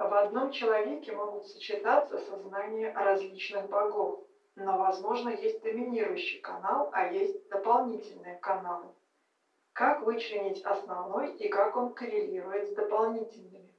В одном человеке могут сочетаться сознания различных богов, но возможно есть доминирующий канал, а есть дополнительные каналы. Как вычленить основной и как он коррелирует с дополнительными?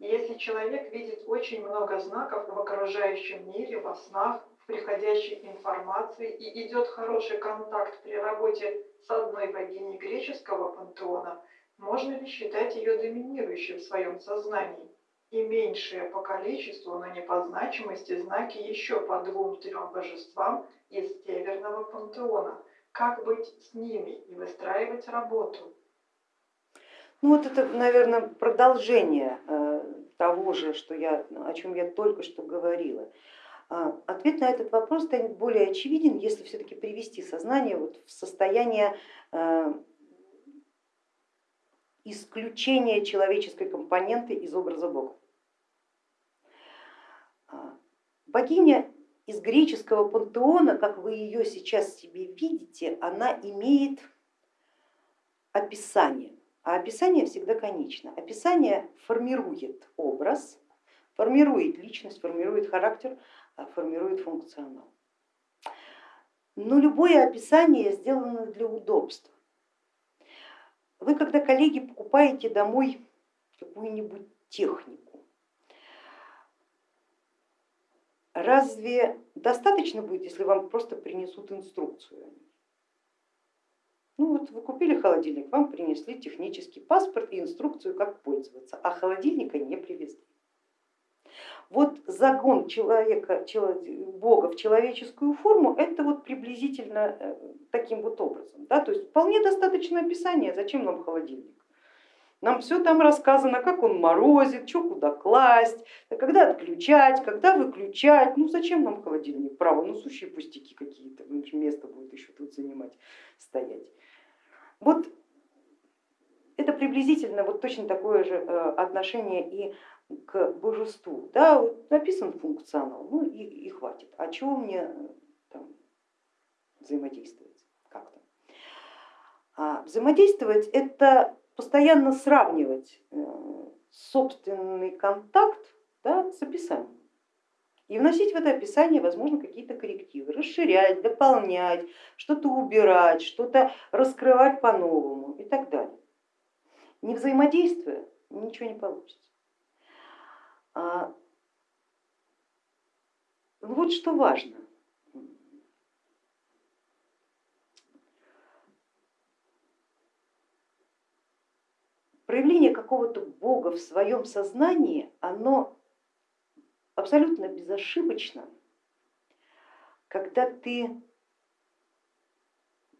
Если человек видит очень много знаков в окружающем мире, во снах, в приходящей информации и идет хороший контакт при работе с одной богиней греческого пантеона, можно ли считать ее доминирующей в своем сознании? И меньшие по количеству, но не по значимости знаки еще по двум-трем божествам из Северного пантеона. Как быть с ними и выстраивать работу? Ну вот это, наверное, продолжение э, того же, что я, о чем я только что говорила. А, ответ на этот вопрос станет более очевиден, если все-таки привести сознание вот в состояние исключения человеческой компоненты из образа Бога. А, богиня из греческого пантеона, как вы ее сейчас себе видите, она имеет описание, а описание всегда конечно. Описание формирует образ, формирует личность, формирует характер, а формирует функционал. Но любое описание сделано для удобства. Вы, когда коллеги покупаете домой какую-нибудь технику, разве достаточно будет, если вам просто принесут инструкцию? Ну вот вы купили холодильник, вам принесли технический паспорт и инструкцию, как пользоваться, а холодильника не привезли. Вот загон человека, Бога в человеческую форму, это вот приблизительно э, таким вот образом. Да? То есть вполне достаточно описания, зачем нам холодильник. Нам все там рассказано, как он морозит, что куда класть, когда отключать, когда выключать. Ну зачем нам холодильник? Право, ну сущие пустяки какие-то, место будет еще тут занимать, стоять. Вот это приблизительно вот точно такое же э, отношение и к божеству. Да, вот написан функционал, ну и, и хватит. А чего мне там, взаимодействовать взаимодействовать это постоянно сравнивать э, собственный контакт да, с описанием. И вносить в это описание, возможно, какие-то коррективы, расширять, дополнять, что-то убирать, что-то раскрывать по-новому и так далее. Не взаимодействуя, ничего не получится. А, вот что важно. Проявление какого-то бога в своем сознании, оно абсолютно безошибочно, когда ты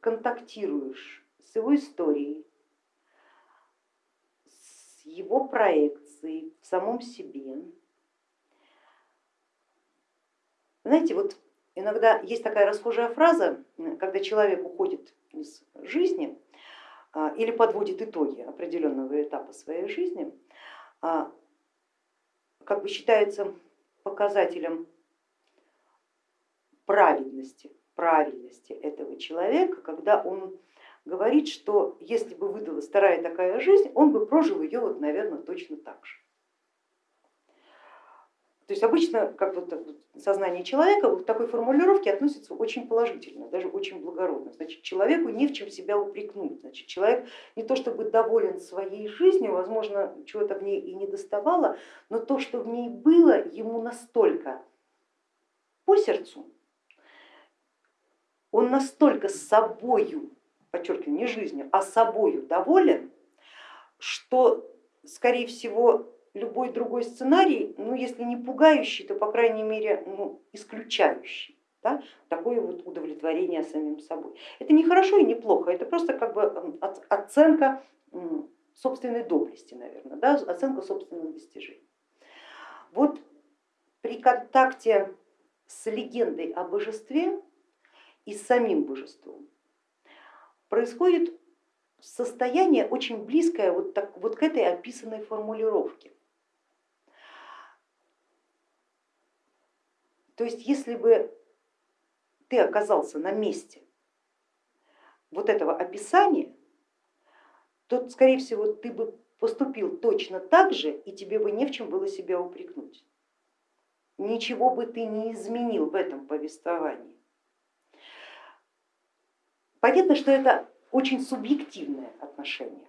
контактируешь с его историей, с его проекцией, в самом себе. Знаете, вот иногда есть такая расхожая фраза, когда человек уходит из жизни или подводит итоги определенного этапа своей жизни, а, как бы считается показателем праведности, правильности этого человека, когда он говорит, что если бы выдалась вторая такая жизнь, он бы прожил ее, вот, наверное, точно так же. То есть обычно как вот сознание человека к такой формулировке относится очень положительно, даже очень благородно. Значит, человеку не в чем себя упрекнуть. Значит, человек не то чтобы доволен своей жизнью, возможно, чего-то в ней и не доставало, но то, что в ней было, ему настолько по сердцу, он настолько с собою подчеркиваю, не жизнью, а собою доволен, что, скорее всего, любой другой сценарий, ну если не пугающий, то по крайней мере ну, исключающий. Да, такое вот удовлетворение самим собой. Это не хорошо и не плохо, это просто как бы оценка собственной доблести, наверное, да, оценка собственных достижений. Вот при контакте с легендой о божестве и с самим божеством происходит состояние очень близкое вот, так, вот к этой описанной формулировке. То есть если бы ты оказался на месте вот этого описания, то, скорее всего, ты бы поступил точно так же, и тебе бы не в чем было себя упрекнуть. Ничего бы ты не изменил в этом повествовании. Понятно, что это очень субъективное отношение,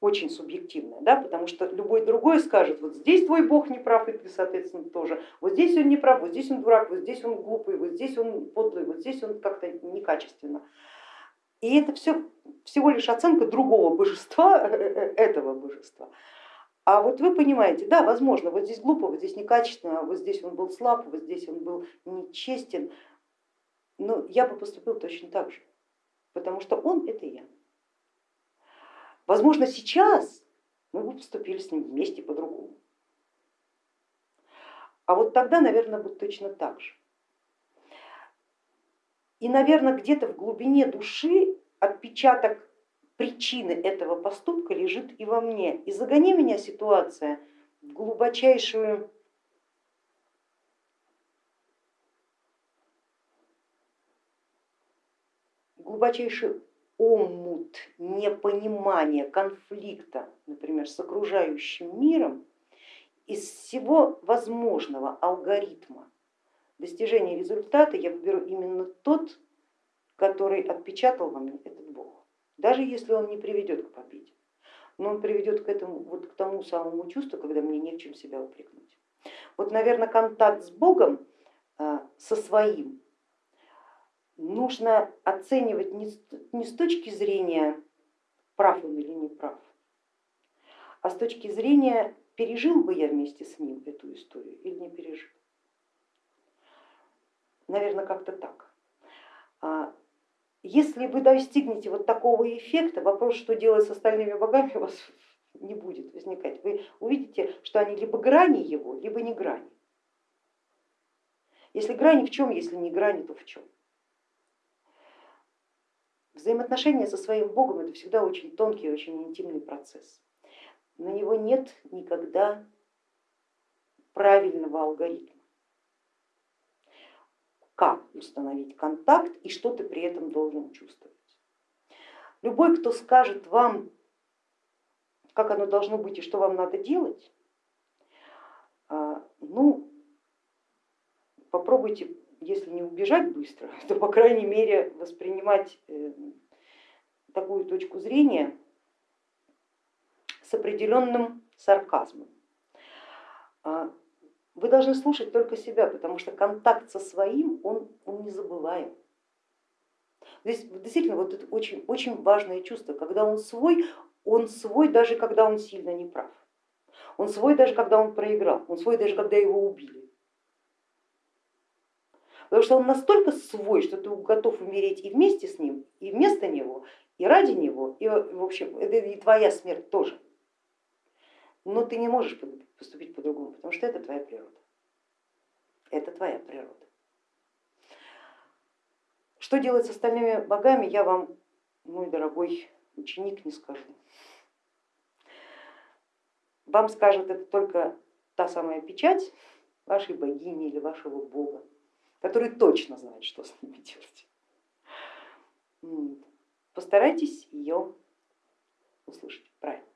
очень субъективное, да, потому что любой другой скажет, вот здесь твой бог не прав, и ты, соответственно, тоже, вот здесь он не прав, вот здесь он дурак, вот здесь он глупый, вот здесь он подлый, вот здесь он как-то некачественно. И это все всего лишь оценка другого божества, этого божества. А вот вы понимаете, да, возможно, вот здесь глупо, вот здесь некачественно, вот здесь он был слаб, вот здесь он был нечестен, но я бы поступил точно так же, потому что он это я. Возможно, сейчас мы бы поступили с ним вместе по-другому. А вот тогда, наверное, будет точно так же. И, наверное, где-то в глубине души отпечаток причины этого поступка лежит и во мне. И загони меня ситуация в глубочайшую глубочайший омут непонимания, конфликта, например, с окружающим миром, из всего возможного алгоритма достижения результата я выберу именно тот, который отпечатал во мне этот Бог, даже если он не приведет к победе, но он приведет к, этому, вот к тому самому чувству, когда мне не в чем себя упрекнуть. Вот, наверное, контакт с Богом, а, со своим, нужно оценивать не с точки зрения прав он или не прав, а с точки зрения пережил бы я вместе с ним эту историю или не пережил. Наверное, как-то так. А если вы достигнете вот такого эффекта, вопрос, что делать с остальными богами, у вас не будет возникать. Вы увидите, что они либо грани его, либо не грани. Если грани в чем, если не грани, то в чем? Взаимоотношения со своим Богом это всегда очень тонкий, очень интимный процесс. На него нет никогда правильного алгоритма как установить контакт и что ты при этом должен чувствовать. Любой, кто скажет вам, как оно должно быть и что вам надо делать, а, ну, попробуйте, если не убежать быстро, то по крайней мере воспринимать э, такую точку зрения с определенным сарказмом. А, вы должны слушать только себя, потому что контакт со своим, он, он не забываем. Здесь действительно вот это очень, очень важное чувство, когда он свой, он свой даже когда он сильно не прав. Он свой даже когда он проиграл, он свой даже когда его убили. Потому что он настолько свой, что ты готов умереть и вместе с ним, и вместо него, и ради него, и в общем это и твоя смерть тоже. Но ты не можешь поступить по-другому, потому что это твоя природа. Это твоя природа. Что делать с остальными богами, я вам, мой дорогой ученик, не скажу. Вам скажет это только та самая печать вашей богини или вашего бога, который точно знает, что с ними делать. Постарайтесь ее услышать правильно.